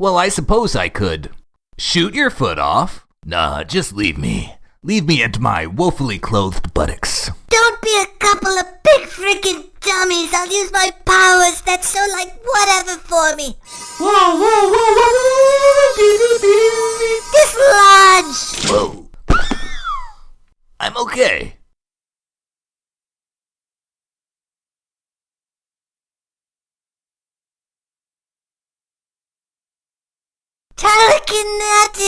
Well, I suppose I could. Shoot your foot off? Nah, just leave me. Leave me and my woefully clothed buttocks. Don't be a couple of big freaking dummies. I'll use my powers. That's so like whatever for me. Dislodge! Whoa. I'm okay. Telekinetic!